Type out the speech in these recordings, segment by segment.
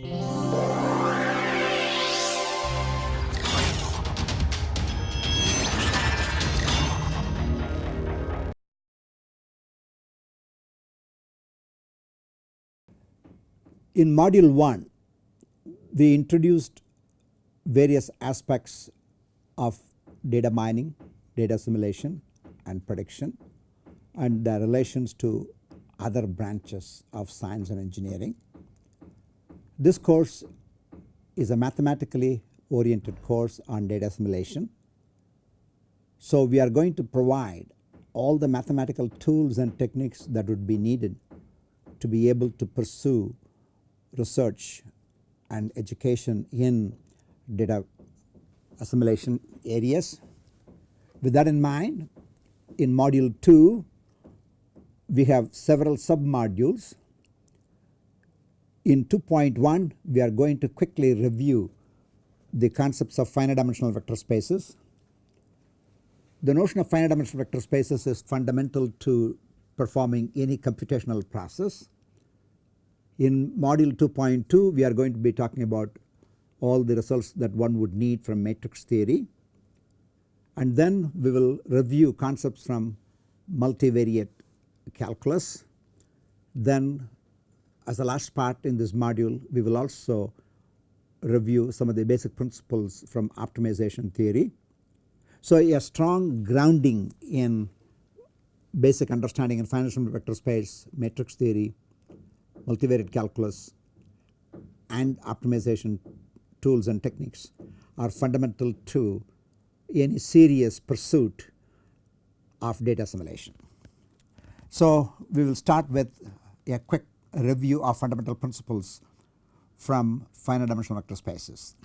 In module 1 we introduced various aspects of data mining, data assimilation and prediction and their relations to other branches of science and engineering. This course is a mathematically oriented course on data assimilation. So, we are going to provide all the mathematical tools and techniques that would be needed to be able to pursue research and education in data assimilation areas. With that in mind in module 2 we have several sub modules. In 2.1 we are going to quickly review the concepts of finite dimensional vector spaces. The notion of finite dimensional vector spaces is fundamental to performing any computational process. In module 2.2 we are going to be talking about all the results that one would need from matrix theory and then we will review concepts from multivariate calculus. Then as the last part in this module we will also review some of the basic principles from optimization theory. So a strong grounding in basic understanding in financial vector space, matrix theory, multivariate calculus and optimization tools and techniques are fundamental to any serious pursuit of data assimilation. So we will start with a quick review of fundamental principles from finite dimensional vector spaces.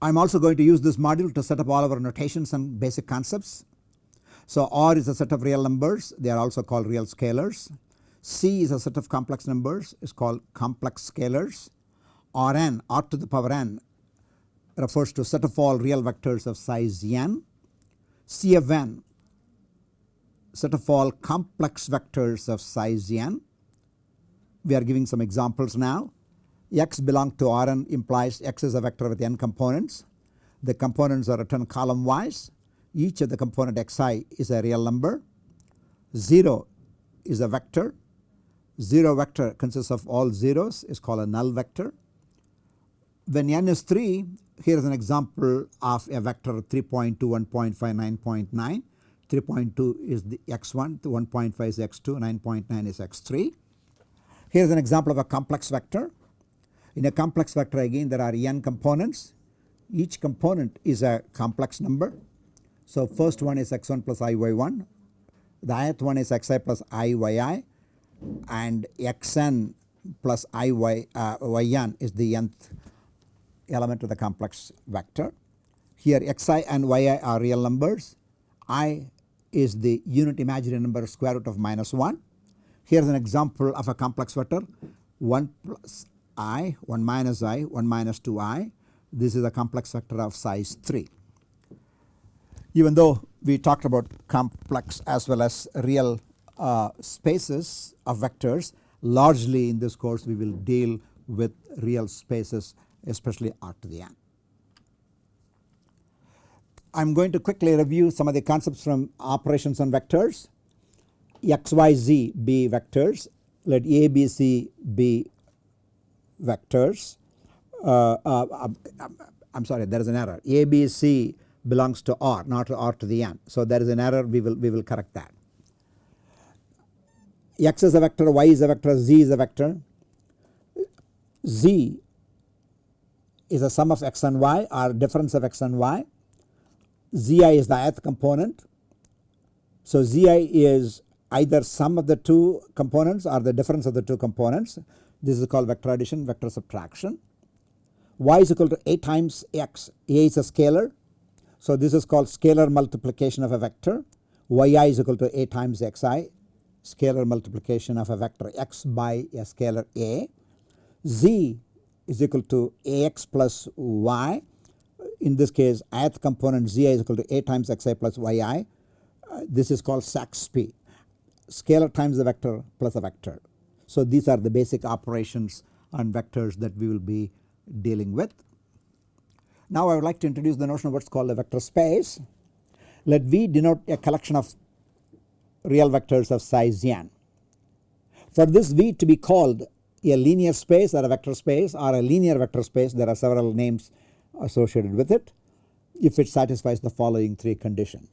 I am also going to use this module to set up all our notations and basic concepts. So R is a set of real numbers they are also called real scalars. C is a set of complex numbers is called complex scalars. Rn r to the power n refers to set of all real vectors of size n. C of n set of all complex vectors of size n. We are giving some examples now. x belong to Rn implies x is a vector with n components. The components are written column wise. Each of the component xi is a real number. 0 is a vector. 0 vector consists of all zeros is called a null vector. When n is 3 here is an example of a vector 3.2, 1.5, 9.9. 3.2 is the x1, 1.5 is x2, 9.9 is x3. Here is an example of a complex vector. In a complex vector again there are n components. Each component is a complex number. So first one is x1 plus iy1. The ith one is xi plus iyy and xn plus iy uh, yn is the nth element of the complex vector. Here xi and yi are real numbers. i is the unit imaginary number square root of minus 1. Here is an example of a complex vector 1 plus i, 1 minus i, 1 minus 2i. This is a complex vector of size 3. Even though we talked about complex as well as real uh, spaces of vectors largely in this course we will deal with real spaces especially r to the n. I am going to quickly review some of the concepts from operations on vectors. X, Y, Z be vectors, let A, B, C be vectors. Uh, uh, I am sorry there is an error A, B, C belongs to R not to R to the n. So there is an error we will we will correct that. X is a vector, Y is a vector, Z is a vector. Z is a sum of x and y or difference of x and y Zi is the ith component. So Zi is either sum of the two components or the difference of the two components. This is called vector addition, vector subtraction. Y is equal to A times X. A is a scalar. So this is called scalar multiplication of a vector. Yi is equal to A times Xi, scalar multiplication of a vector X by a scalar A. Z is equal to Ax plus Y in this case ith component zi is equal to a times xi plus yi. Uh, this is called SAXPY scalar times the vector plus a vector. So, these are the basic operations on vectors that we will be dealing with. Now, I would like to introduce the notion of what is called a vector space. Let V denote a collection of real vectors of size n. For this V to be called a linear space or a vector space or a linear vector space there are several names associated with it if it satisfies the following three conditions.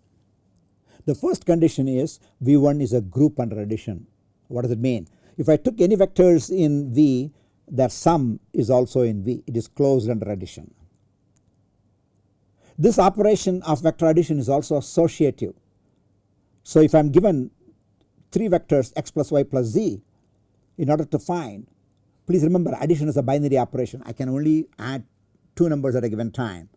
The first condition is V1 is a group under addition. What does it mean? If I took any vectors in V their sum is also in V it is closed under addition. This operation of vector addition is also associative. So if I am given 3 vectors x plus y plus z in order to find please remember addition is a binary operation I can only add 2 numbers at a given time.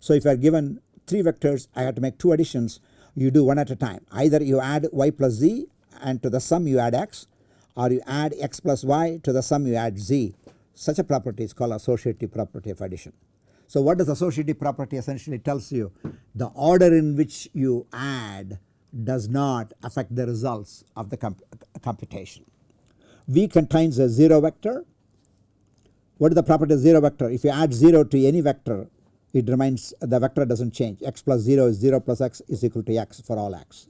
So if I are given 3 vectors I have to make 2 additions you do one at a time either you add y plus z and to the sum you add x or you add x plus y to the sum you add z such a property is called associative property of addition. So what does associative property essentially tells you the order in which you add does not affect the results of the comp computation. V contains a 0 vector. What is the property of 0 vector? If you add 0 to any vector it remains the vector does not change x plus 0 is 0 plus x is equal to x for all x.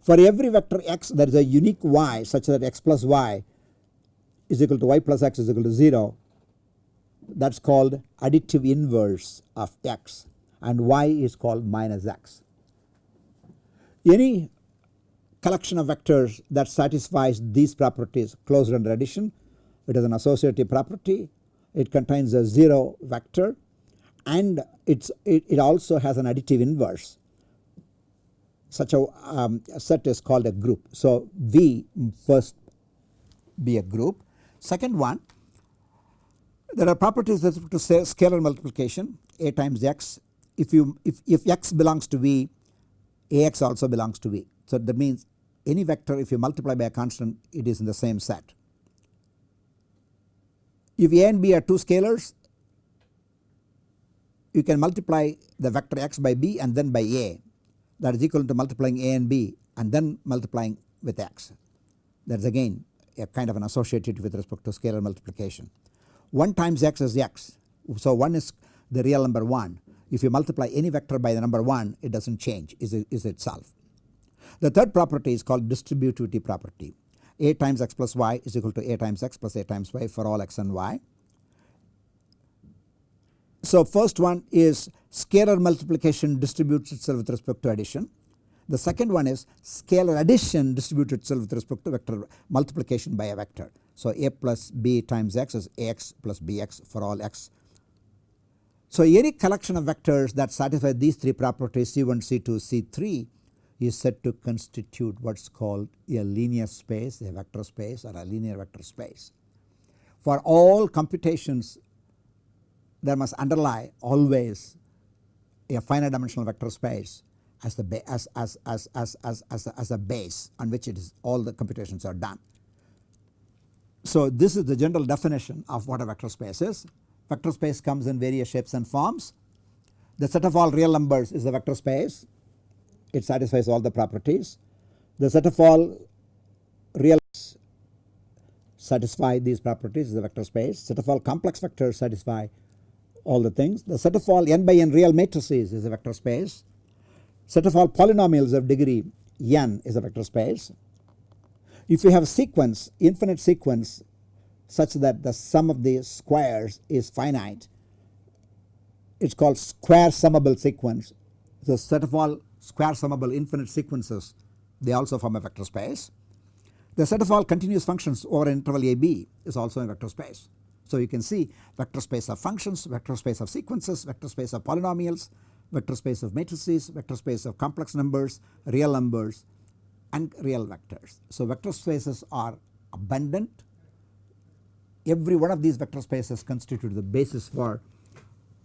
For every vector x there is a unique y such that x plus y is equal to y plus x is equal to 0 that is called additive inverse of x and y is called minus x. Any collection of vectors that satisfies these properties closed under addition it is an associative property it contains a 0 vector and it's it, it also has an additive inverse such a, um, set is called a group. So, V first be a group. Second one there are properties with to say scalar multiplication a times x if you if, if x belongs to V Ax also belongs to V. So, that means any vector if you multiply by a constant it is in the same set. If A and B are two scalars you can multiply the vector x by b and then by a. That is equal to multiplying a and b and then multiplying with x. That is again a kind of an associated with respect to scalar multiplication. 1 times x is x. So 1 is the real number 1 if you multiply any vector by the number 1 it does not change. Is, is itself. The third property is called distributivity property a times x plus y is equal to a times x plus a times y for all x and y so first one is scalar multiplication distributes itself with respect to addition. The second one is scalar addition distributes itself with respect to vector multiplication by a vector. So a plus b times x is ax plus bx for all x. So any collection of vectors that satisfy these three properties C1, C2, C3 is said to constitute what is called a linear space, a vector space or a linear vector space. For all computations there must underlie always a finite dimensional vector space as the as as as as as as a, as a base on which it is all the computations are done. So this is the general definition of what a vector space is. Vector space comes in various shapes and forms. The set of all real numbers is the vector space. It satisfies all the properties. The set of all real satisfy these properties is the vector space. Set of all complex vectors satisfy all the things. The set of all n by n real matrices is a vector space. Set of all polynomials of degree n is a vector space. If you have a sequence infinite sequence such that the sum of the squares is finite it is called square summable sequence. The set of all square summable infinite sequences they also form a vector space. The set of all continuous functions over an interval AB is also a vector space. So you can see vector space of functions, vector space of sequences, vector space of polynomials, vector space of matrices, vector space of complex numbers, real numbers and real vectors. So vector spaces are abundant. Every one of these vector spaces constitute the basis for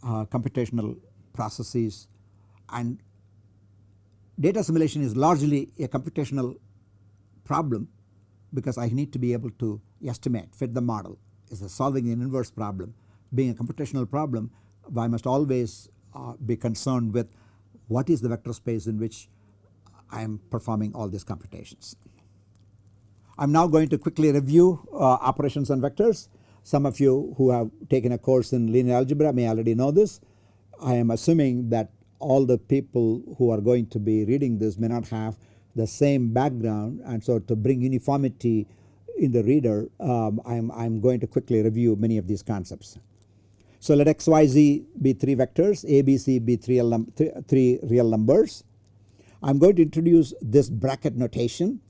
uh, computational processes and data assimilation is largely a computational problem because I need to be able to estimate fit the model is solving an inverse problem being a computational problem I must always uh, be concerned with what is the vector space in which I am performing all these computations. I am now going to quickly review uh, operations on vectors. Some of you who have taken a course in linear algebra may already know this. I am assuming that all the people who are going to be reading this may not have the same background and so to bring uniformity in the reader um, I am I'm going to quickly review many of these concepts. So let x, y, z be 3 vectors, a, b, c be 3 three, three real numbers. I am going to introduce this bracket notation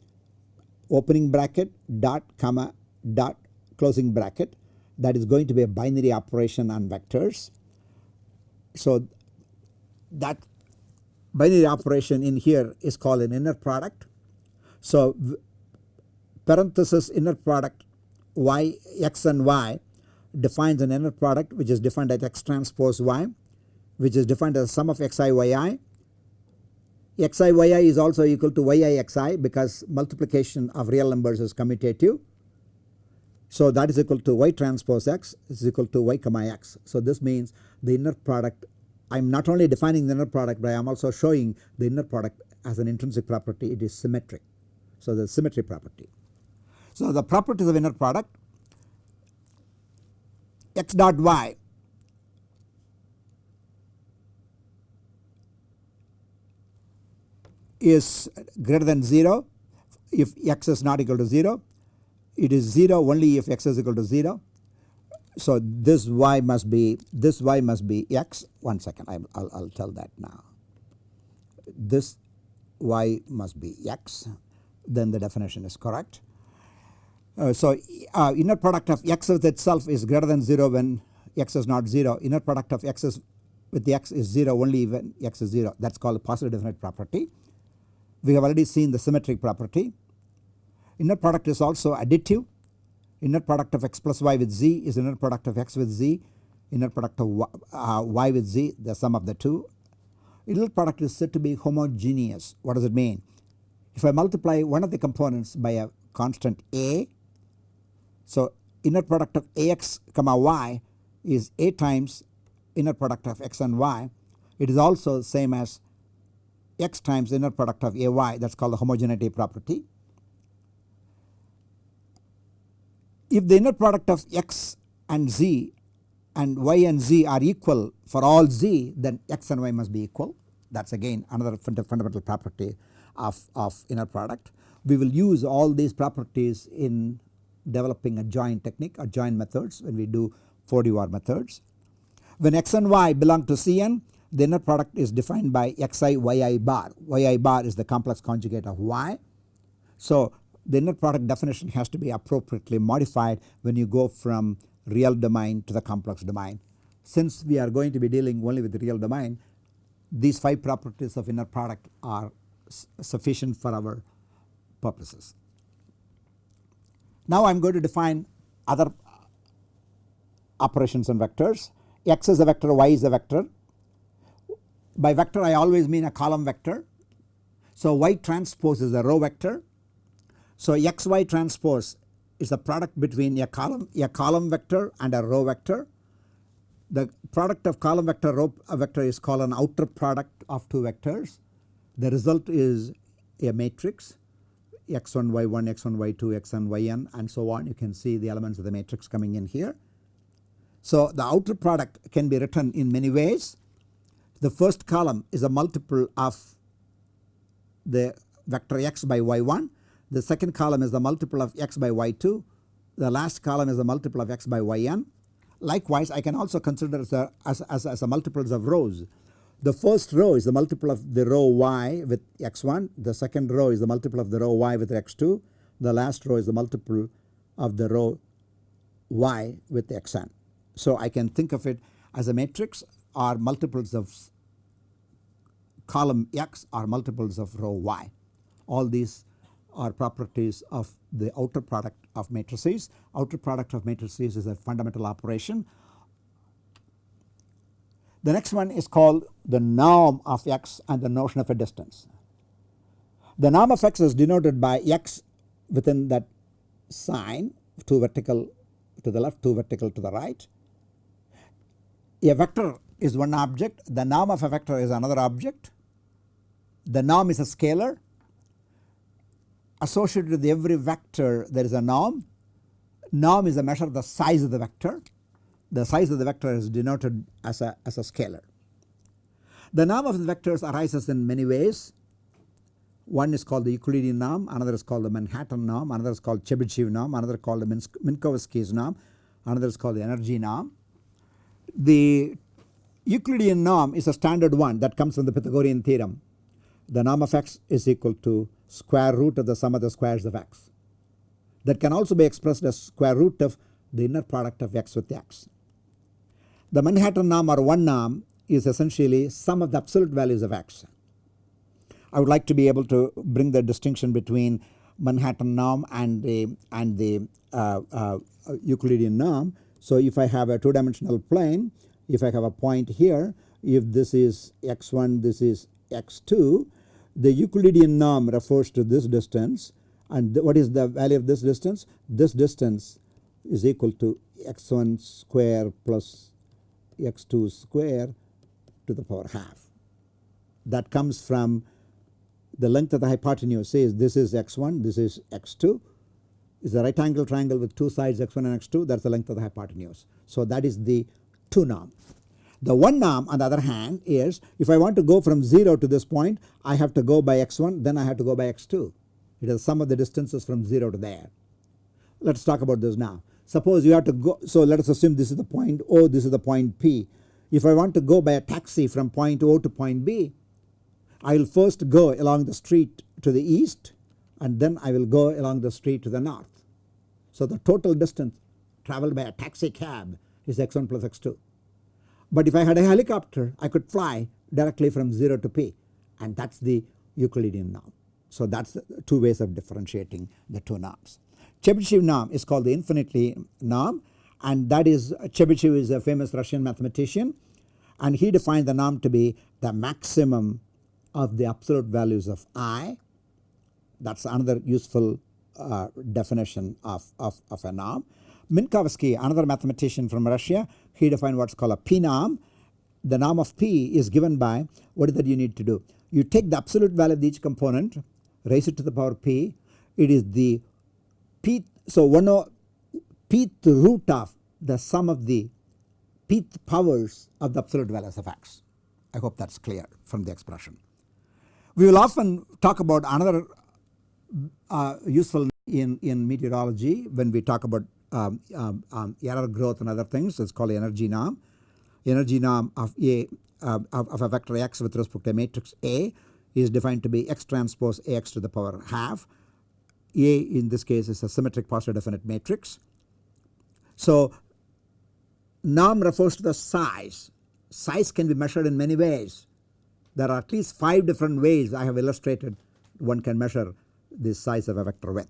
opening bracket dot comma dot closing bracket that is going to be a binary operation on vectors. So that binary operation in here is called an inner product. So parenthesis inner product y x and y defines an inner product which is defined as x transpose y which is defined as sum of xi yi. xi yi is also equal to yi xi because multiplication of real numbers is commutative. So that is equal to y transpose x is equal to y comma x. So this means the inner product I am not only defining the inner product but I am also showing the inner product as an intrinsic property it is symmetric. So the symmetry property. So the properties of inner product x dot y is greater than 0 if x is not equal to 0 it is 0 only if x is equal to 0 so this y must be this y must be x one second I will I'll tell that now this y must be x then the definition is correct. Uh, so uh, inner product of x with itself is greater than 0 when x is not 0 inner product of x is with the x is 0 only when x is 0 that is called positive definite property. We have already seen the symmetric property. Inner product is also additive inner product of x plus y with z is inner product of x with z inner product of y, uh, y with z the sum of the two. Inner product is said to be homogeneous what does it mean? If I multiply one of the components by a constant a so inner product of ax comma y is a times inner product of x and y it is also same as x times inner product of ay that is called the homogeneity property. If the inner product of x and z and y and z are equal for all z then x and y must be equal that is again another fundamental property of, of inner product. We will use all these properties in developing adjoint technique or joint methods when we do 4D methods. When x and y belong to Cn the inner product is defined by xi yi bar, yi bar is the complex conjugate of y. So the inner product definition has to be appropriately modified when you go from real domain to the complex domain. Since we are going to be dealing only with the real domain these 5 properties of inner product are sufficient for our purposes. Now I am going to define other operations on vectors x is a vector y is a vector. By vector I always mean a column vector. So y transpose is a row vector so xy transpose is the product between a column, a column vector and a row vector. The product of column vector row uh, vector is called an outer product of two vectors. The result is a matrix x1 y1 x1 y2 xn yn and so on you can see the elements of the matrix coming in here. So the outer product can be written in many ways. The first column is a multiple of the vector x by y1 the second column is the multiple of x by y2. The last column is the multiple of x by yn. Likewise I can also consider as a, as, as, as a multiples of rows. The first row is the multiple of the row y with x1. The second row is the multiple of the row y with x2. The last row is the multiple of the row y with xn. So I can think of it as a matrix or multiples of column x or multiples of row y. All these are properties of the outer product of matrices. Outer product of matrices is a fundamental operation. The next one is called the norm of x and the notion of a distance. The norm of x is denoted by x within that sign 2 vertical to the left 2 vertical to the right. A vector is one object the norm of a vector is another object. The norm is a scalar associated with every vector there is a norm. Norm is a measure of the size of the vector. The size of the vector is denoted as a, as a scalar. The norm of the vectors arises in many ways. One is called the Euclidean norm, another is called the Manhattan norm, another is called Chebyshev norm, another called the Minkowski's norm, another is called the energy norm. The Euclidean norm is a standard one that comes from the Pythagorean theorem. The norm of x is equal to square root of the sum of the squares of x. That can also be expressed as square root of the inner product of x with x. The Manhattan norm or one norm is essentially sum of the absolute values of x. I would like to be able to bring the distinction between Manhattan norm and the and the uh, uh, Euclidean norm. So if I have a two dimensional plane, if I have a point here, if this is x1, this is x2, the Euclidean norm refers to this distance and what is the value of this distance? This distance is equal to x1 square plus x2 square to the power half. That comes from the length of the hypotenuse says this is x1, this is x2 is a right angle triangle with two sides x1 and x2 that is the length of the hypotenuse. So that is the 2 norm. The 1 norm on the other hand is if I want to go from 0 to this point I have to go by x1 then I have to go by x2. It is sum of the distances from 0 to there. Let us talk about this now. Suppose you have to go so let us assume this is the point O this is the point P. If I want to go by a taxi from point O to point B I will first go along the street to the east and then I will go along the street to the north. So the total distance travelled by a taxi cab is x1 plus x2. But if I had a helicopter I could fly directly from 0 to p and that is the Euclidean norm. So that is two ways of differentiating the two norms. Chebyshev norm is called the infinity norm and that is Chebyshev is a famous Russian mathematician and he defined the norm to be the maximum of the absolute values of i that is another useful uh, definition of, of, of a norm. Minkowski another mathematician from Russia he defined what is called a p norm. The norm of p is given by what is that you need to do. You take the absolute value of each component raise it to the power p it is the p so one of pth root of the sum of the pth powers of the absolute values of x. I hope that is clear from the expression. We will often talk about another uh, useful in, in meteorology when we talk about um, um, um, error growth and other things it is called energy norm. Energy norm of a uh, of, of, a vector x with respect to a matrix A is defined to be x transpose ax to the power half. A in this case is a symmetric positive definite matrix. So norm refers to the size. Size can be measured in many ways. There are at least 5 different ways I have illustrated one can measure the size of a vector with.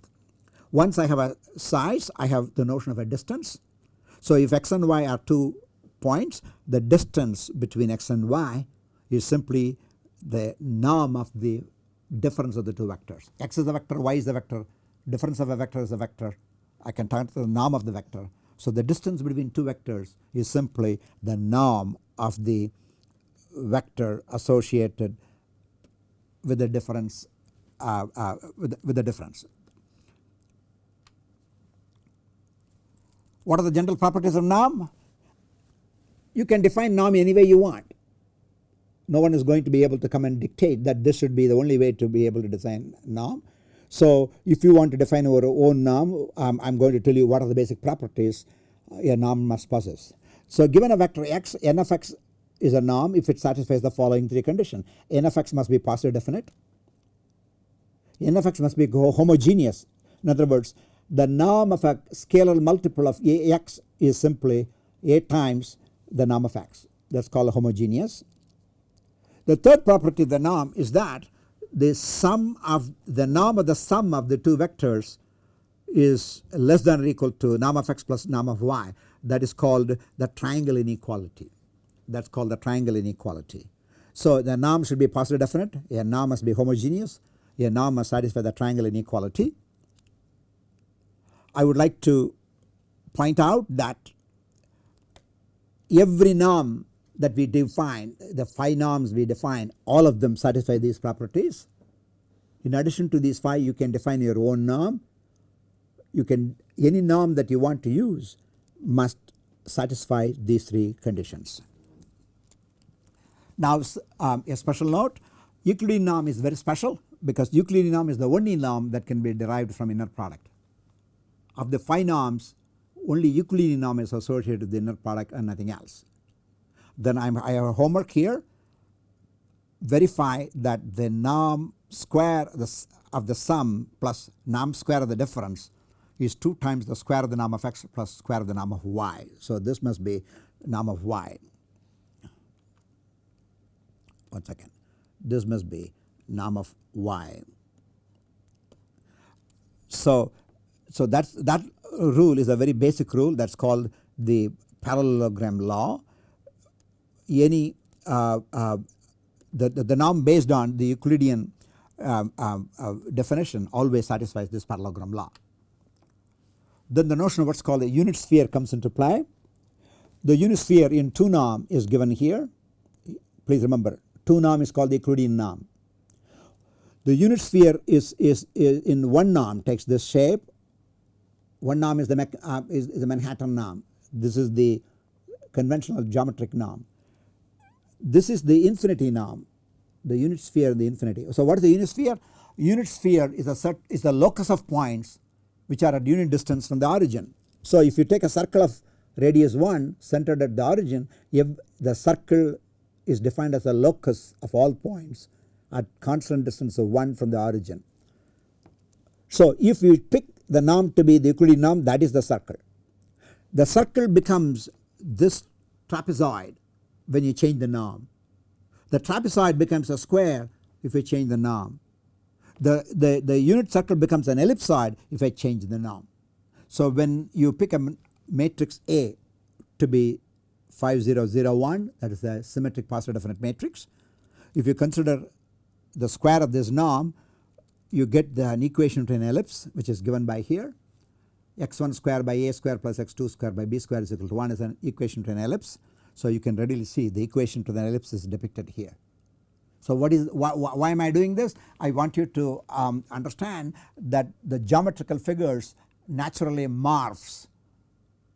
Once I have a size I have the notion of a distance. So if x and y are two points the distance between x and y is simply the norm of the difference of the two vectors. x is a vector, y is a vector, difference of a vector is a vector. I can turn to the norm of the vector. So the distance between two vectors is simply the norm of the vector associated with the difference uh, uh, with, with the difference. What are the general properties of norm? You can define norm any way you want. No one is going to be able to come and dictate that this should be the only way to be able to design norm. So if you want to define our own norm um, I am going to tell you what are the basic properties a norm must possess. So given a vector x n of x is a norm if it satisfies the following three conditions n of x must be positive definite n of x must be homogeneous in other words the norm of a scalar multiple of Ax is simply A times the norm of x. That is called homogeneous. The third property of the norm is that the sum of the norm of the sum of the two vectors is less than or equal to norm of x plus norm of y. That is called the triangle inequality. That is called the triangle inequality. So the norm should be positive definite. A norm must be homogeneous. A norm must satisfy the triangle inequality I would like to point out that every norm that we define the 5 norms we define all of them satisfy these properties In addition to these 5 you can define your own norm. You can any norm that you want to use must satisfy these 3 conditions. Now um, a special note Euclidean norm is very special because Euclidean norm is the only norm that can be derived from inner product. Of the 5 norms only Euclidean norm is associated with the inner product and nothing else. Then I'm, I have a homework here verify that the norm square of the sum plus norm square of the difference is 2 times the square of the norm of x plus square of the norm of y. So this must be norm of y. One second. This must be norm of y. So, so that's that rule is a very basic rule that is called the parallelogram law. Any uh, uh, the, the, the, norm based on the Euclidean um, um, uh, definition always satisfies this parallelogram law. Then the notion of what is called a unit sphere comes into play. The unit sphere in 2 norm is given here. Please remember 2 norm is called the Euclidean norm. The unit sphere is, is, is in 1 norm takes this shape. 1 norm is the, uh, is, is the Manhattan norm. This is the conventional geometric norm. This is the infinity norm the unit sphere the infinity. So what is the unit sphere? Unit sphere is a set is the locus of points which are at unit distance from the origin. So if you take a circle of radius 1 centered at the origin if the circle is defined as a locus of all points at constant distance of 1 from the origin. So if you pick the norm to be the Euclidean norm that is the circle. The circle becomes this trapezoid when you change the norm. The trapezoid becomes a square if you change the norm. The, the, the unit circle becomes an ellipsoid if I change the norm. So when you pick a matrix A to be 5001 that is a symmetric positive definite matrix. If you consider the square of this norm you get the, an equation to an ellipse which is given by here x1 square by a square plus x2 square by b square is equal to 1 is an equation to an ellipse. So you can readily see the equation to the ellipse is depicted here. So what is why, why am I doing this? I want you to um, understand that the geometrical figures naturally morphs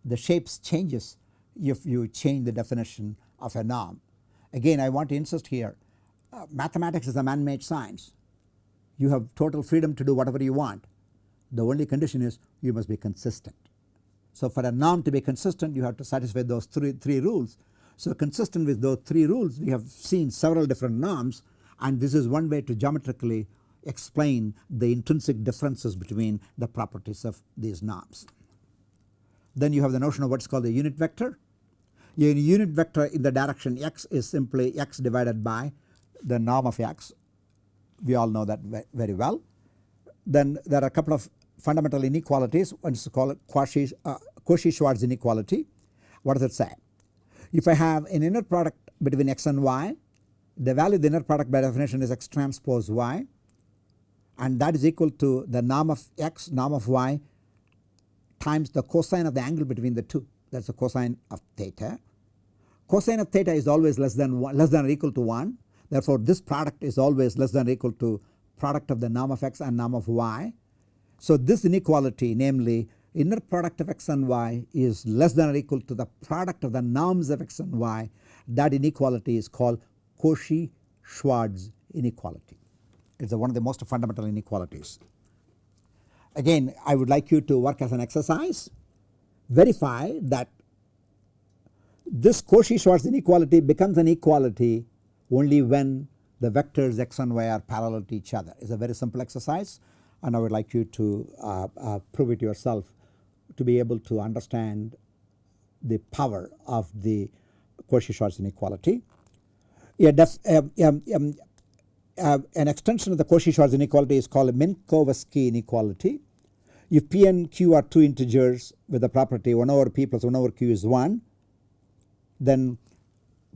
the shapes changes if you change the definition of a norm. Again I want to insist here uh, mathematics is a man made science. You have total freedom to do whatever you want. The only condition is you must be consistent. So for a norm to be consistent you have to satisfy those three, three rules so consistent with those 3 rules we have seen several different norms and this is one way to geometrically explain the intrinsic differences between the properties of these norms. Then you have the notion of what is called a unit vector. A unit vector in the direction x is simply x divided by the norm of x. We all know that very well. Then there are a couple of fundamental inequalities. One is called uh, Cauchy-Schwarz inequality. What does it say? If I have an inner product between x and y the value of the inner product by definition is x transpose y and that is equal to the norm of x norm of y times the cosine of the angle between the two that is the cosine of theta. Cosine of theta is always less than one, less than or equal to 1 therefore this product is always less than or equal to product of the norm of x and norm of y. So this inequality namely inner product of x and y is less than or equal to the product of the norms of x and y that inequality is called Cauchy-Schwarz inequality. It is one of the most fundamental inequalities. Again I would like you to work as an exercise verify that this Cauchy-Schwarz inequality becomes an equality only when the vectors x and y are parallel to each other. It is a very simple exercise and I would like you to uh, uh, prove it yourself to be able to understand the power of the Cauchy-Schwarz inequality. def, um, um, um, uh, an extension of the Cauchy-Schwarz inequality is called a Minkowski inequality. If p and q are two integers with the property 1 over p plus 1 over q is 1 then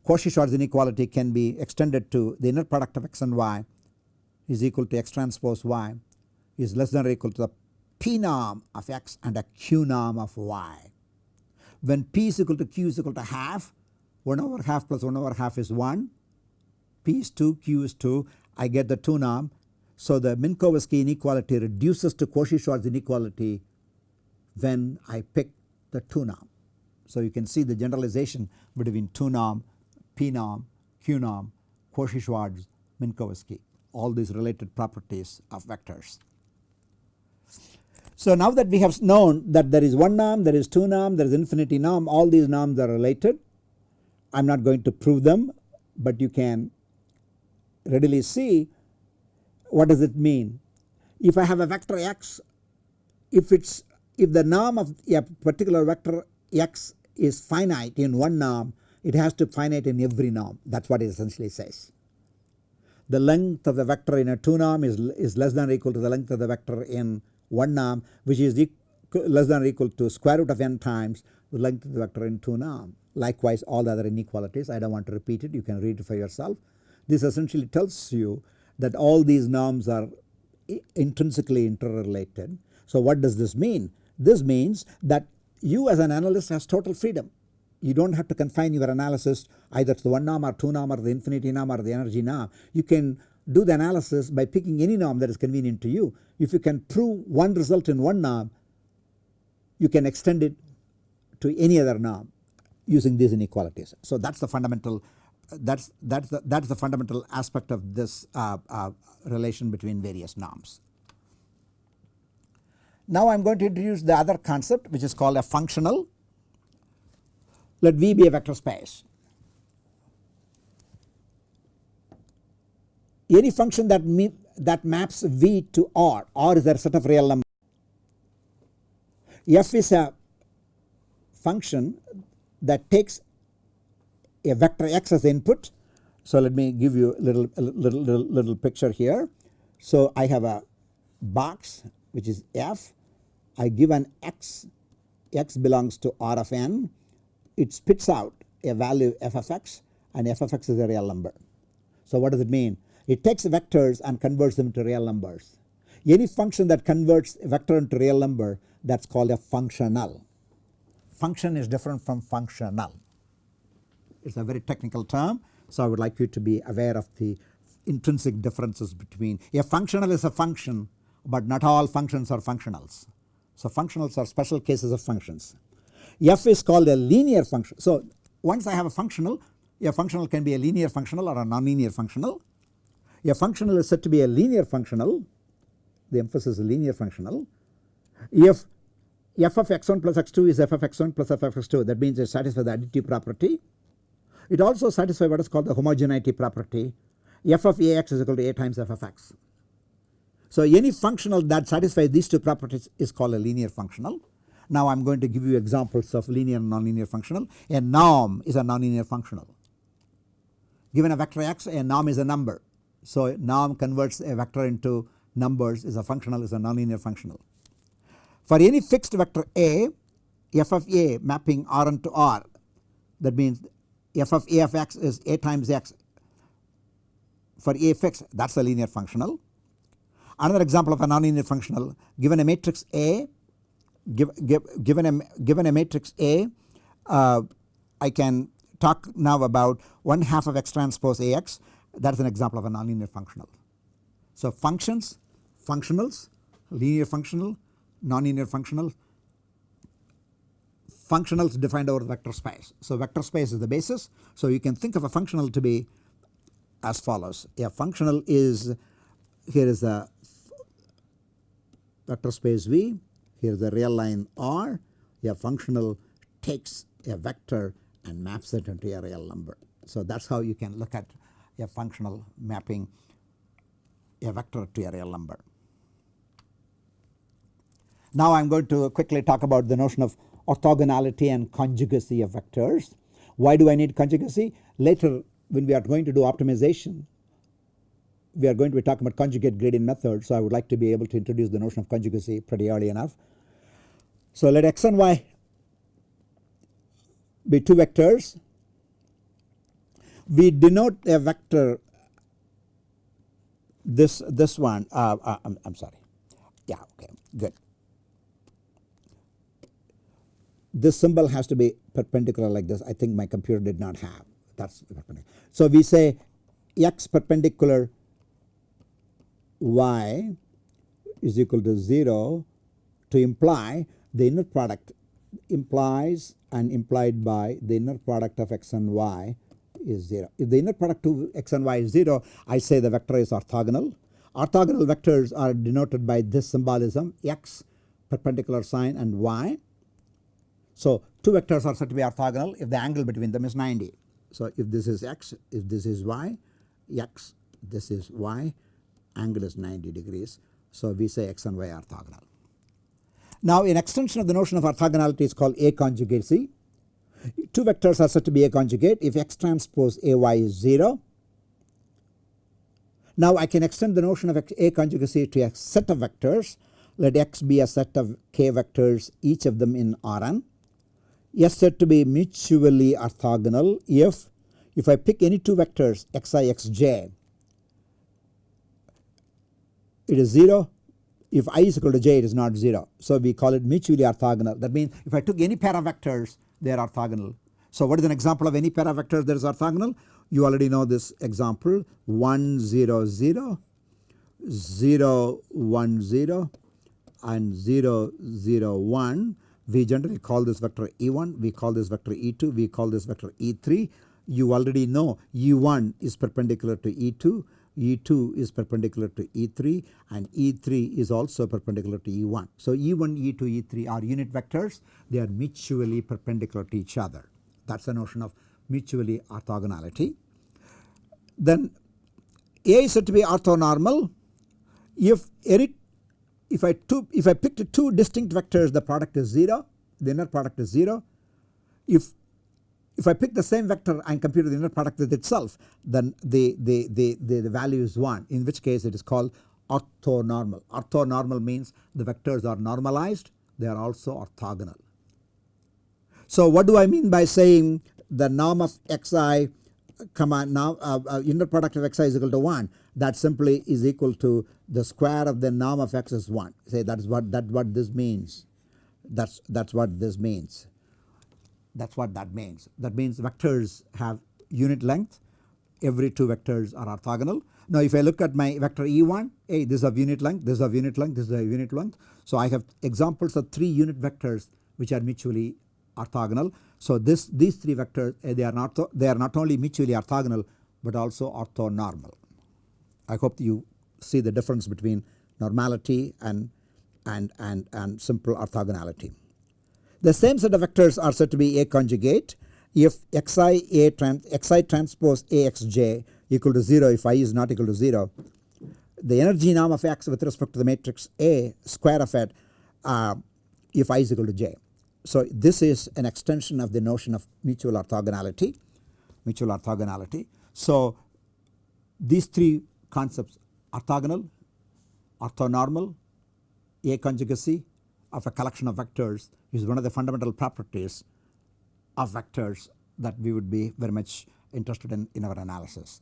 Cauchy-Schwarz inequality can be extended to the inner product of x and y is equal to x transpose y is less than or equal to the p norm of x and a q norm of y. When p is equal to q is equal to half 1 over half plus 1 over half is 1 p is 2 q is 2 I get the 2 norm. So the Minkowski inequality reduces to Cauchy-Schwarz inequality when I pick the 2 norm. So you can see the generalization between 2 norm, P norm, Q norm, Cauchy-Schwarz, Minkowski all these related properties of vectors. So now that we have known that there is one norm, there is two norm, there is infinity norm all these norms are related. I am not going to prove them but you can readily see what does it mean. If I have a vector x if it is if the norm of a particular vector x is finite in one norm it has to finite in every norm that is what it essentially says. The length of the vector in a 2 norm is, is less than or equal to the length of the vector in 1 norm which is less than or equal to square root of n times the length of the vector in 2 norm. Likewise all the other inequalities I do not want to repeat it you can read it for yourself. This essentially tells you that all these norms are intrinsically interrelated. So what does this mean? This means that you as an analyst has total freedom. You do not have to confine your analysis either to the 1 norm or 2 norm or the infinity norm or the energy norm. You can do the analysis by picking any norm that is convenient to you. If you can prove one result in one norm you can extend it to any other norm using these inequalities. So that is the fundamental that's that's the that's the fundamental aspect of this uh, uh, relation between various norms. Now I am going to introduce the other concept which is called a functional. Let V be a vector space. Any function that that maps V to R, R is a set of real numbers. F is a function that takes a vector x as input. So let me give you a little, a little, little, little picture here. So I have a box which is f. I give an x, x belongs to R of n. It spits out a value f of x and f of x is a real number. So what does it mean? It takes vectors and converts them to real numbers. Any function that converts a vector into real number that is called a functional. Function is different from functional. It is a very technical term. So I would like you to be aware of the intrinsic differences between a functional is a function but not all functions are functionals. So functionals are special cases of functions. F is called a linear function. So once I have a functional a functional can be a linear functional or a nonlinear functional. A functional is said to be a linear functional the emphasis is linear functional if f of x1 plus x2 is f of x1 plus f of x2 that means it satisfies the additive property. It also satisfies what is called the homogeneity property f of ax is equal to a times f of x. So any functional that satisfies these two properties is called a linear functional. Now I am going to give you examples of linear and nonlinear functional. A norm is a nonlinear functional. Given a vector x a norm is a number. So norm converts a vector into numbers is a functional is a nonlinear functional. For any fixed vector a f of a mapping Rn to R that means f of a of x is a times x for a fixed that is a linear functional. Another example of a nonlinear functional given a matrix A give, give, given a given a matrix A uh, I can talk now about 1 half of x transpose Ax that is an example of a nonlinear functional. So functions, functionals, linear functional, nonlinear functional, functionals defined over vector space. So vector space is the basis. So you can think of a functional to be as follows. A functional is here is a vector space V, here is a real line R. A functional takes a vector and maps it into a real number. So that is how you can look at a functional mapping a vector to a real number. Now I am going to quickly talk about the notion of orthogonality and conjugacy of vectors. Why do I need conjugacy? Later when we are going to do optimization we are going to be talking about conjugate gradient method. So I would like to be able to introduce the notion of conjugacy pretty early enough. So let x and y be two vectors. We denote a vector this this one uh, uh, I'm, I'm sorry yeah okay good this symbol has to be perpendicular like this I think my computer did not have that is perpendicular. So we say x perpendicular y is equal to 0 to imply the inner product implies and implied by the inner product of x and y is 0. If the inner product of x and y is 0 I say the vector is orthogonal. Orthogonal vectors are denoted by this symbolism x perpendicular sign and y. So two vectors are said to be orthogonal if the angle between them is 90. So if this is x if this is y x this is y angle is 90 degrees. So we say x and y are orthogonal. Now in extension of the notion of orthogonality is called A conjugacy. Two vectors are said to be A conjugate if x transpose AY is 0. Now I can extend the notion of A conjugacy to a set of vectors. Let x be a set of k vectors each of them in Rn. S said to be mutually orthogonal if if I pick any two vectors xi xj it is 0 if i is equal to j it is not 0. So we call it mutually orthogonal that means if I took any pair of vectors they are orthogonal. So what is an example of any pair of vectors that is orthogonal? You already know this example 1 0 0 0 1 0 and 0 0 1 we generally call this vector e1 we call this vector e2 we call this vector e3 you already know e1 is perpendicular to e2 E2 is perpendicular to E3 and E3 is also perpendicular to E1. So E1, E2, E3 are unit vectors they are mutually perpendicular to each other that is the notion of mutually orthogonality. Then A is said to be orthonormal if any if I two if I picked two distinct vectors the product is 0 the inner product is 0 if if I pick the same vector and compute the inner product with itself then the, the, the, the, the value is 1 in which case it is called orthonormal. Orthonormal means the vectors are normalized they are also orthogonal. So what do I mean by saying the norm of xi comma now uh, uh, inner product of xi is equal to 1 that simply is equal to the square of the norm of x is 1 say that is what that what this means that's that's what this means that is what that means. That means vectors have unit length every two vectors are orthogonal. Now if I look at my vector E1 hey this is of unit length this is of unit length this is a unit length. So I have examples of 3 unit vectors which are mutually orthogonal. So this these 3 vectors eh, they are not they are not only mutually orthogonal but also orthonormal. I hope you see the difference between normality and and and and simple orthogonality. The same set of vectors are said to be A conjugate if xi A trans xi transpose AXJ equal to 0 if i is not equal to 0. The energy norm of x with respect to the matrix A square of it uh, if i is equal to j. So this is an extension of the notion of mutual orthogonality, mutual orthogonality. So these three concepts orthogonal, orthonormal, A conjugacy of a collection of vectors is one of the fundamental properties of vectors that we would be very much interested in in our analysis.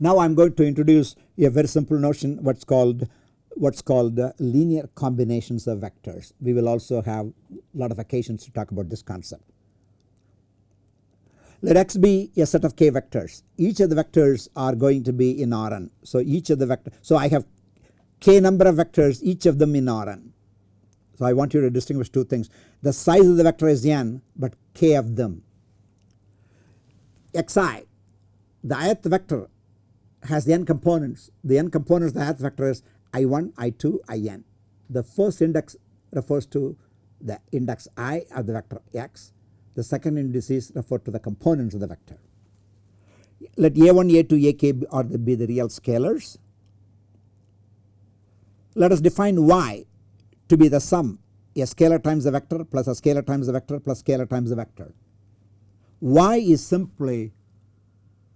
Now I am going to introduce a very simple notion what is called what is called uh, linear combinations of vectors. We will also have a lot of occasions to talk about this concept. Let x be a set of k vectors. Each of the vectors are going to be in Rn. So each of the vectors. So I have k number of vectors each of them in Rn. So I want you to distinguish two things the size of the vector is n but k of them. xi the ith vector has the n components the n components of the ith vector is i1 i2 in. The first index refers to the index i of the vector x the second indices refer to the components of the vector. Let a1 a2 ak be the real scalars. Let us define y to be the sum a scalar times the vector plus a scalar times the vector plus scalar times the vector. Y is simply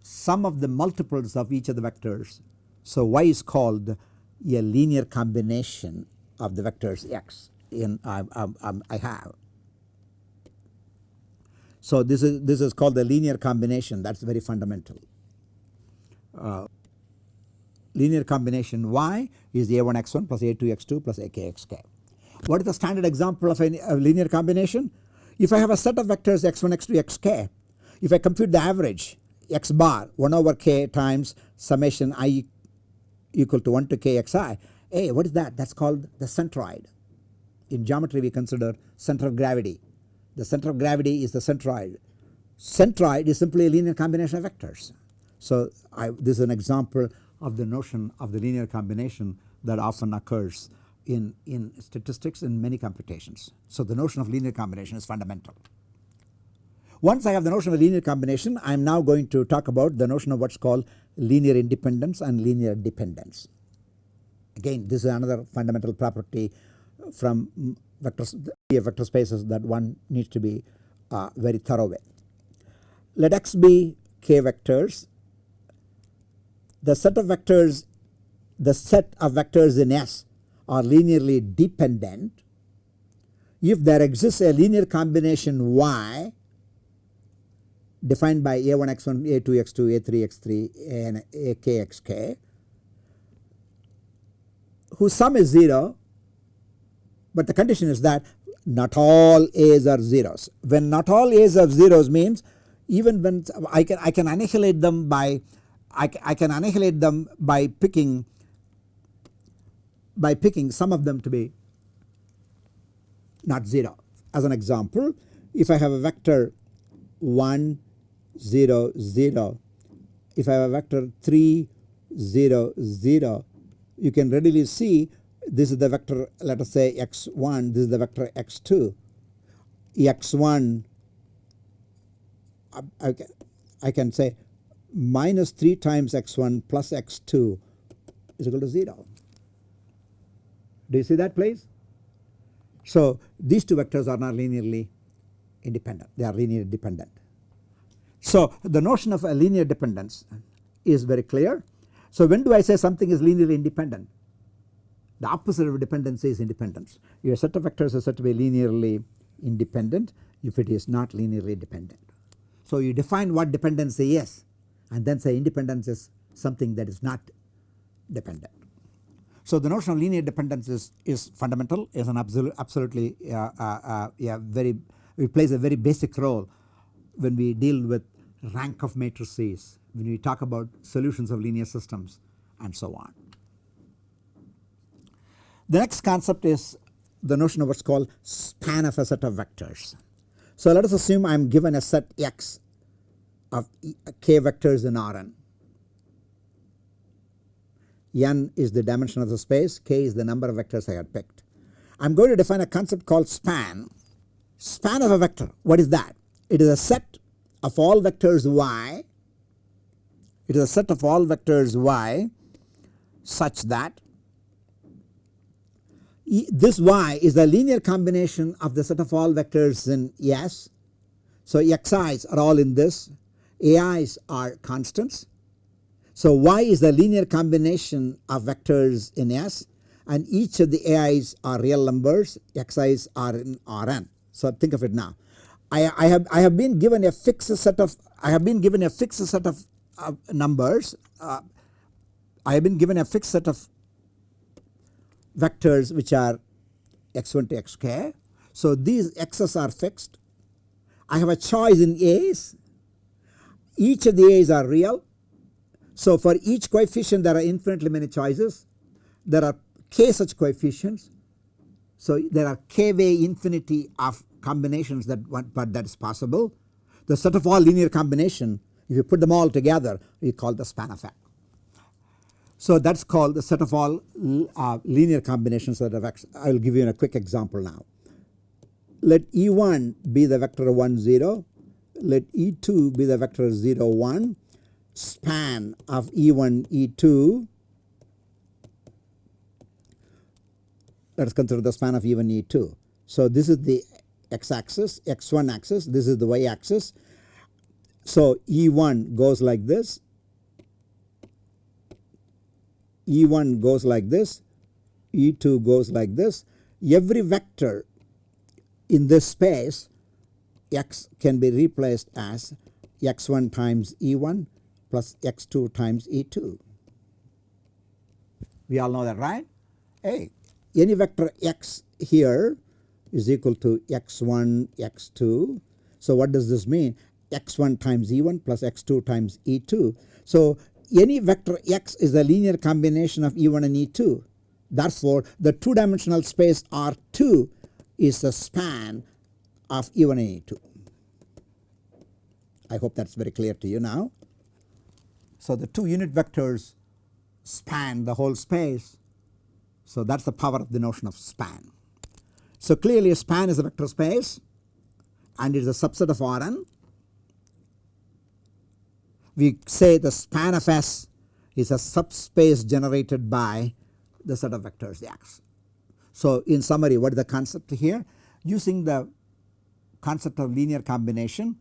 sum of the multiples of each of the vectors. So y is called a linear combination of the vectors x in I, I, I have. So this is this is called the linear combination that is very fundamental. Uh, linear combination y is a1 x1 plus a2 x2 plus ak xk. What is the standard example of a, a linear combination? If I have a set of vectors x1, x2, xk, if I compute the average x bar 1 over k times summation i equal to 1 to kxi. Hey what is that? That is called the centroid. In geometry we consider center of gravity. The center of gravity is the centroid. Centroid is simply a linear combination of vectors. So I, this is an example of the notion of the linear combination that often occurs in, in statistics in many computations. So the notion of linear combination is fundamental. Once I have the notion of linear combination I am now going to talk about the notion of what is called linear independence and linear dependence. Again this is another fundamental property from vector, vector spaces that one needs to be uh, very thorough with. Let x be k vectors. The set of vectors the set of vectors in S are linearly dependent if there exists a linear combination Y defined by a1 x1 a2 x2 a3 x3 and ak xk whose sum is 0 but the condition is that not all a's are zeros. When not all a's are zeros means even when I can I can annihilate them by I, I can annihilate them by picking by picking some of them to be not 0. As an example if I have a vector 1 0 0 if I have a vector 3 0 0 you can readily see this is the vector let us say x1 this is the vector x2 x1 I can, I can say minus 3 times x1 plus x2 is equal to 0. Do you see that please? So these two vectors are not linearly independent they are linearly dependent. So the notion of a linear dependence is very clear. So when do I say something is linearly independent? The opposite of dependency is independence. Your set of vectors is said to be linearly independent if it is not linearly dependent. So you define what dependency is and then say independence is something that is not dependent. So the notion of linear dependence is, is fundamental is an absolute, absolutely uh, uh, uh, yeah, very it plays a very basic role when we deal with rank of matrices when we talk about solutions of linear systems and so on. The next concept is the notion of what is called span of a set of vectors. So let us assume I am given a set x of k vectors in Rn. N is the dimension of the space, k is the number of vectors I had picked. I am going to define a concept called span. Span of a vector what is that? It is a set of all vectors y it is a set of all vectors y such that this y is a linear combination of the set of all vectors in S. So xi's are all in this, ai's are constants. So y is the linear combination of vectors in S and each of the ai's are real numbers, xi's are in Rn. So think of it now. I, I, have I have been given a fixed set of I have been given a fixed set of, of numbers. Uh, I have been given a fixed set of vectors which are x1 to xk. So these x's are fixed. I have a choice in a's. Each of the a's are real. So for each coefficient there are infinitely many choices. There are k such coefficients. So there are k way infinity of combinations that but that is possible. The set of all linear combination if you put them all together we call the span effect. So that is called the set of all uh, linear combinations that x. I will give you a quick example now. Let E1 be the vector 1 0, let E2 be the vector 0 1, span of E1 E2 let us consider the span of E1 E2. So this is the x axis x1 axis this is the y axis. So E1 goes like this E1 goes like this, E2 goes like this. Every vector in this space x can be replaced as x1 times E1 plus x2 times E2. We all know that right? Hey, any vector x here is equal to x1 x2. So what does this mean? x1 times E1 plus x2 times E2. So any vector x is a linear combination of E1 and E2 therefore the 2 dimensional space R2 is the span of E1 and E2. I hope that is very clear to you now. So the 2 unit vectors span the whole space so that is the power of the notion of span. So clearly a span is a vector space and it is a subset of Rn. We say the span of S is a subspace generated by the set of vectors the X. So in summary what is the concept here? Using the concept of linear combination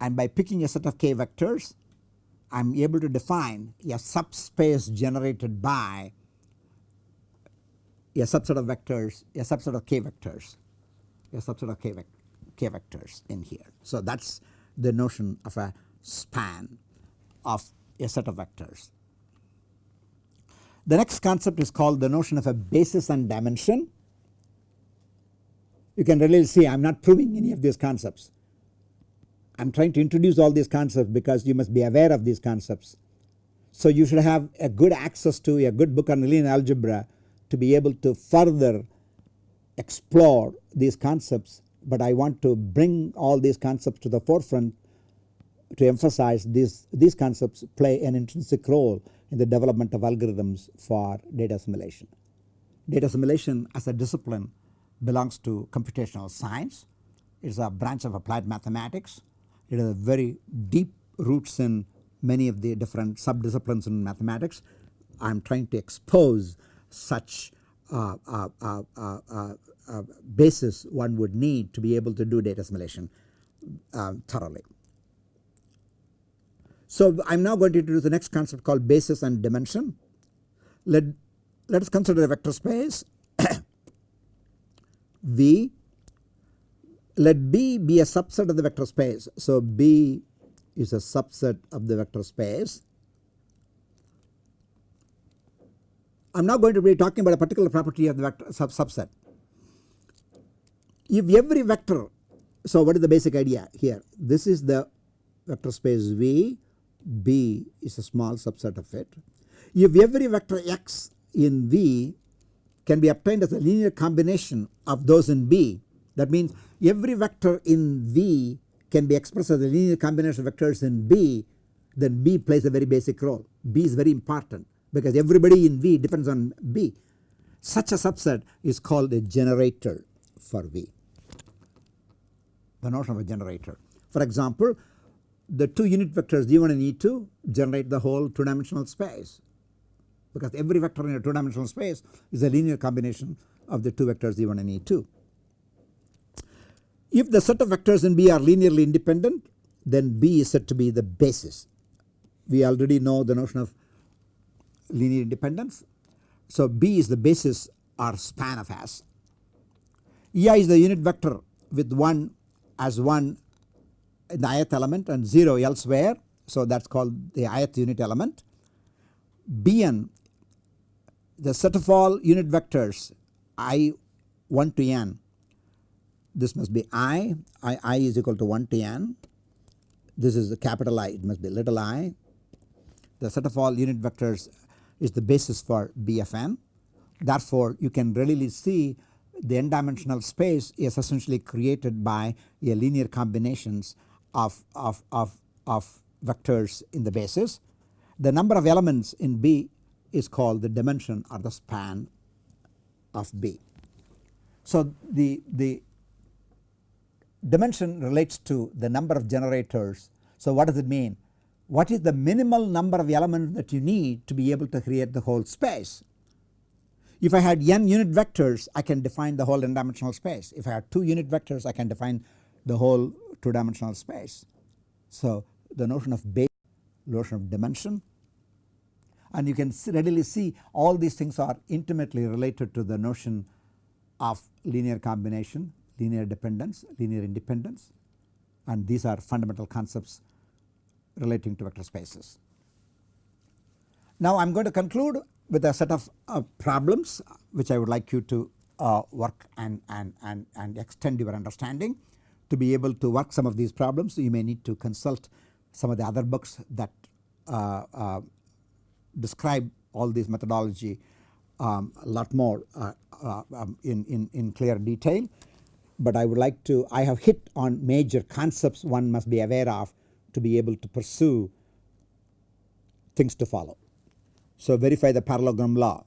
and by picking a set of k vectors I am able to define a subspace generated by a subset of vectors, a subset of k vectors, a subset of k, k vectors in here. So that is the notion of a span of a set of vectors. The next concept is called the notion of a basis and dimension. You can really see I am not proving any of these concepts. I am trying to introduce all these concepts because you must be aware of these concepts. So you should have a good access to a good book on linear algebra to be able to further explore these concepts but I want to bring all these concepts to the forefront to emphasize these, these concepts play an intrinsic role in the development of algorithms for data assimilation. Data assimilation as a discipline belongs to computational science. It is a branch of applied mathematics. It has very deep roots in many of the different subdisciplines in mathematics. I am trying to expose such uh, uh, uh, basis one would need to be able to do data assimilation thoroughly. So I am now going to introduce the next concept called basis and dimension. Let, let us consider a vector space V. Let B be a subset of the vector space. So B is a subset of the vector space I am now going to be talking about a particular property of the vector sub subset. If every vector, so what is the basic idea here? This is the vector space V, B is a small subset of it. If every vector x in V can be obtained as a linear combination of those in B, that means every vector in V can be expressed as a linear combination of vectors in B, then B plays a very basic role. B is very important because everybody in V depends on B. Such a subset is called a generator for V. The notion of a generator. For example, the two unit vectors E1 and E2 generate the whole 2 dimensional space because every vector in a 2 dimensional space is a linear combination of the two vectors E1 and E2. If the set of vectors in B are linearly independent then B is said to be the basis. We already know the notion of linear independence. So B is the basis or span of S. EI is the unit vector with 1 as 1 in the ith element and 0 elsewhere. So that is called the ith unit element. Bn the set of all unit vectors i 1 to n this must be i, i, I is equal to 1 to n this is the capital I it must be little i the set of all unit vectors is the basis for BFN. Therefore, you can readily see the n dimensional space is essentially created by a linear combinations of, of, of, of vectors in the basis. The number of elements in B is called the dimension or the span of B. So the, the dimension relates to the number of generators. So what does it mean? what is the minimal number of elements that you need to be able to create the whole space. If I had n unit vectors I can define the whole n dimensional space. If I had 2 unit vectors I can define the whole 2 dimensional space. So the notion of base, notion of dimension and you can readily see all these things are intimately related to the notion of linear combination, linear dependence, linear independence and these are fundamental concepts relating to vector spaces. Now I am going to conclude with a set of uh, problems which I would like you to uh, work and, and, and, and extend your understanding. To be able to work some of these problems you may need to consult some of the other books that uh, uh describe all these methodology um, a lot more uh, uh, um, in, in, in clear detail. But I would like to I have hit on major concepts one must be aware of to be able to pursue things to follow. So verify the parallelogram law,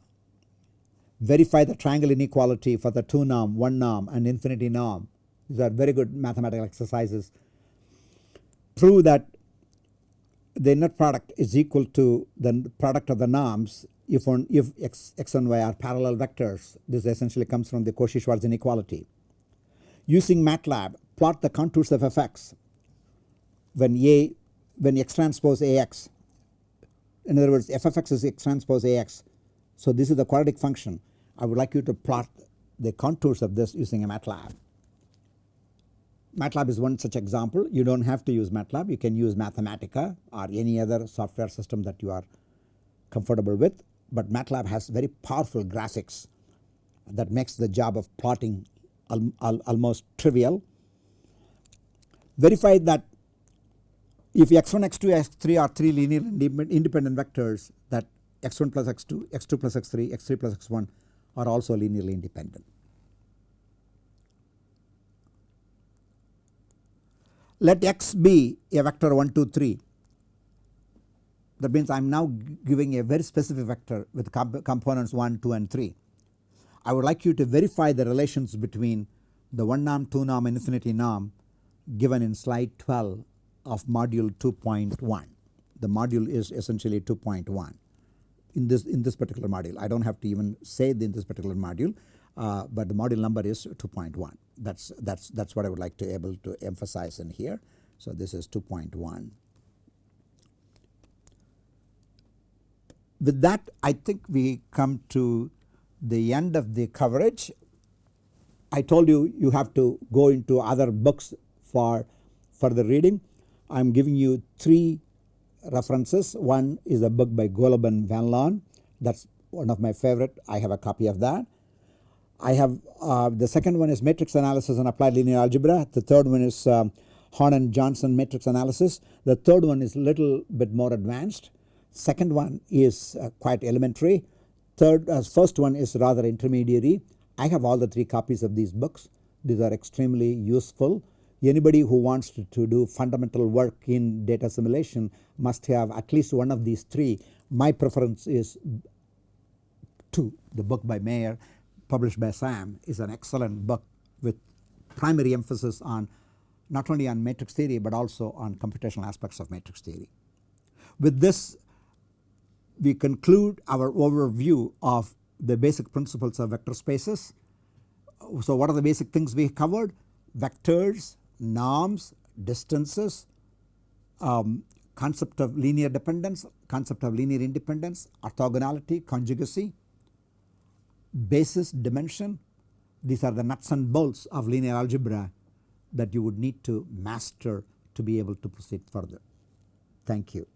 verify the triangle inequality for the 2 norm, 1 norm and infinity norm. These are very good mathematical exercises. Prove that the net product is equal to the product of the norms if, on, if x, x and y are parallel vectors. This essentially comes from the Cauchy-Schwarz inequality. Using MATLAB, plot the contours of fx when A when x transpose Ax. In other words, f of x is x transpose Ax. So this is the quadratic function. I would like you to plot the contours of this using a MATLAB. MATLAB is one such example. You do not have to use MATLAB. You can use Mathematica or any other software system that you are comfortable with. But MATLAB has very powerful graphics that makes the job of plotting almost trivial. Verify that if x1, x2, x3 are 3 linear independent vectors that x1 plus x2, x2 plus x3, x3 plus x1 are also linearly independent. Let x be a vector 1 2 3 that means I am now giving a very specific vector with comp components 1 2 and 3. I would like you to verify the relations between the 1 norm 2 norm and infinity norm given in slide 12 of module 2.1. The module is essentially 2.1 in this in this particular module. I do not have to even say in this particular module, uh, but the module number is 2.1. That's that's that's what I would like to able to emphasize in here. So this is 2.1. With that, I think we come to the end of the coverage. I told you you have to go into other books for further reading. I am giving you three references. One is a book by Golub and Van Loan that is one of my favorite. I have a copy of that. I have uh, the second one is matrix analysis and applied linear algebra. The third one is um, Horn and Johnson matrix analysis. The third one is a little bit more advanced. Second one is uh, quite elementary. Third, first one is rather intermediary. I have all the three copies of these books. These are extremely useful Anybody who wants to, to, do fundamental work in data assimilation must have at least one of these three. My preference is two. The book by Meyer published by SIAM is an excellent book with primary emphasis on not only on matrix theory but also on computational aspects of matrix theory. With this we conclude our overview of the basic principles of vector spaces. So what are the basic things we covered? Vectors, norms, distances, um, concept of linear dependence, concept of linear independence, orthogonality, conjugacy, basis, dimension. These are the nuts and bolts of linear algebra that you would need to master to be able to proceed further. Thank you.